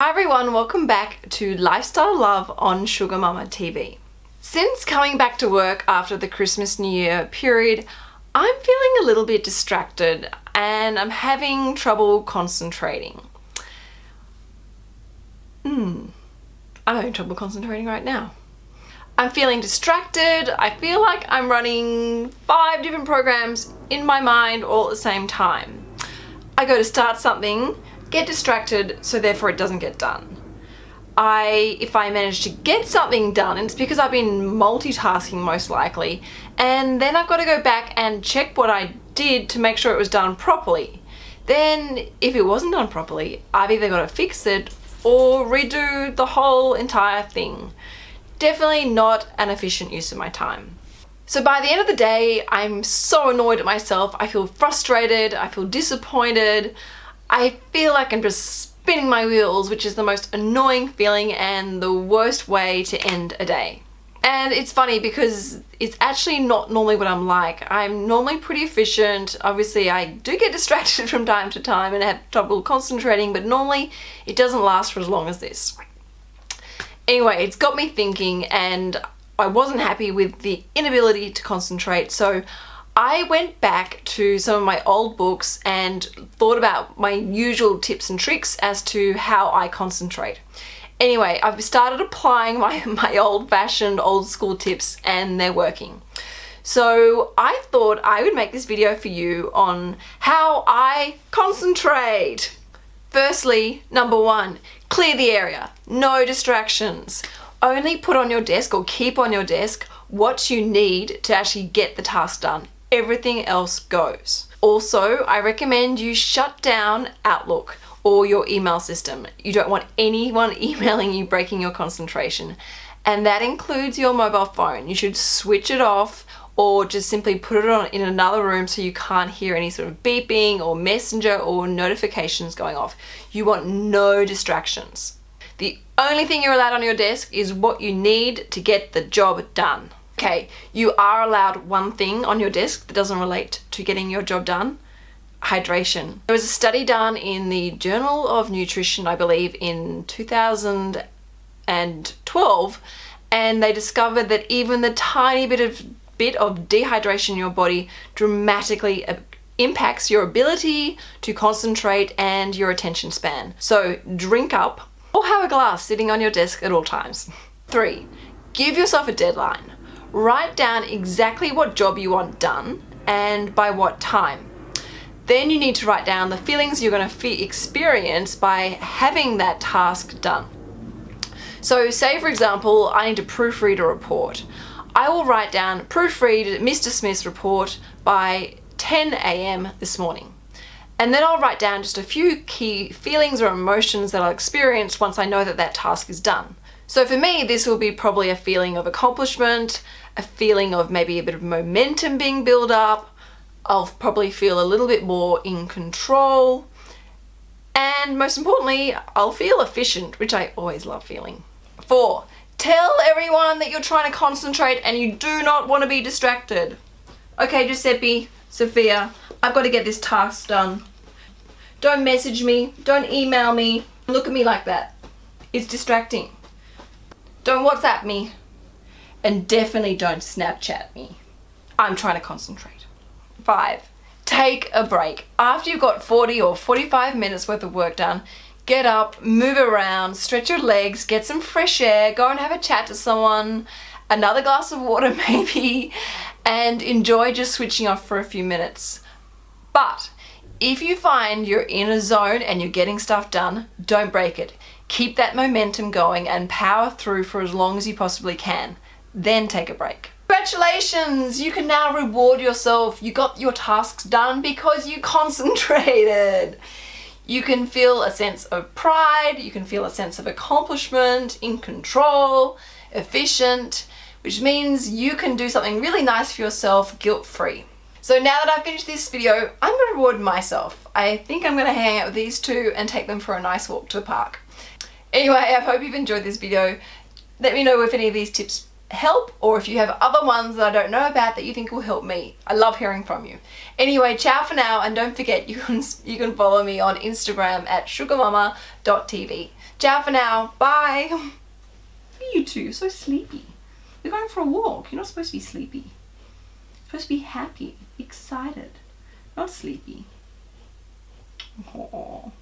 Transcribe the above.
Hi everyone, welcome back to Lifestyle Love on Sugar Mama TV. Since coming back to work after the Christmas New Year period, I'm feeling a little bit distracted and I'm having trouble concentrating. Hmm, I'm having trouble concentrating right now. I'm feeling distracted, I feel like I'm running five different programs in my mind all at the same time. I go to start something get distracted so therefore it doesn't get done. I, if I manage to get something done, it's because I've been multitasking most likely, and then I've got to go back and check what I did to make sure it was done properly. Then, if it wasn't done properly, I've either got to fix it or redo the whole entire thing. Definitely not an efficient use of my time. So by the end of the day, I'm so annoyed at myself, I feel frustrated, I feel disappointed, I feel like I'm just spinning my wheels, which is the most annoying feeling and the worst way to end a day. And it's funny because it's actually not normally what I'm like. I'm normally pretty efficient. Obviously, I do get distracted from time to time and have trouble concentrating, but normally it doesn't last for as long as this. Anyway, it's got me thinking and I wasn't happy with the inability to concentrate, so I went back to some of my old books and thought about my usual tips and tricks as to how I concentrate. Anyway, I've started applying my, my old-fashioned, old-school tips and they're working. So I thought I would make this video for you on how I concentrate. Firstly, number one, clear the area. No distractions. Only put on your desk or keep on your desk what you need to actually get the task done everything else goes. Also, I recommend you shut down Outlook or your email system. You don't want anyone emailing you breaking your concentration. And that includes your mobile phone. You should switch it off or just simply put it on in another room so you can't hear any sort of beeping or messenger or notifications going off. You want no distractions. The only thing you're allowed on your desk is what you need to get the job done. Okay, you are allowed one thing on your desk that doesn't relate to getting your job done, hydration. There was a study done in the Journal of Nutrition, I believe, in 2012, and they discovered that even the tiny bit of bit of dehydration in your body dramatically uh, impacts your ability to concentrate and your attention span. So drink up or have a glass sitting on your desk at all times. Three, give yourself a deadline. Write down exactly what job you want done and by what time. Then you need to write down the feelings you're going to experience by having that task done. So say for example, I need to proofread a report. I will write down proofread Mr. Smith's report by 10 a.m. this morning. And then I'll write down just a few key feelings or emotions that I'll experience once I know that that task is done. So for me, this will be probably a feeling of accomplishment, a feeling of maybe a bit of momentum being built up. I'll probably feel a little bit more in control. And most importantly, I'll feel efficient, which I always love feeling. Four, tell everyone that you're trying to concentrate and you do not want to be distracted. Okay, Giuseppe, Sophia, I've got to get this task done. Don't message me, don't email me, look at me like that. It's distracting. Don't WhatsApp me. And definitely don't Snapchat me. I'm trying to concentrate. Five, take a break. After you've got 40 or 45 minutes worth of work done, get up, move around, stretch your legs, get some fresh air, go and have a chat to someone, another glass of water maybe, and enjoy just switching off for a few minutes. But if you find you're in a zone and you're getting stuff done, don't break it. Keep that momentum going and power through for as long as you possibly can. Then take a break. Congratulations! You can now reward yourself. You got your tasks done because you concentrated. You can feel a sense of pride, you can feel a sense of accomplishment, in control, efficient, which means you can do something really nice for yourself guilt-free. So now that I've finished this video, I'm going to reward myself. I think I'm going to hang out with these two and take them for a nice walk to the park. Anyway, I hope you've enjoyed this video. Let me know if any of these tips help or if you have other ones that I don't know about that you think will help me. I love hearing from you. Anyway, ciao for now and don't forget you can, you can follow me on Instagram at sugarmama.tv. Ciao for now. Bye. You two, so sleepy. You're going for a walk. You're not supposed to be sleepy. Supposed to be happy, excited, not sleepy. Aww.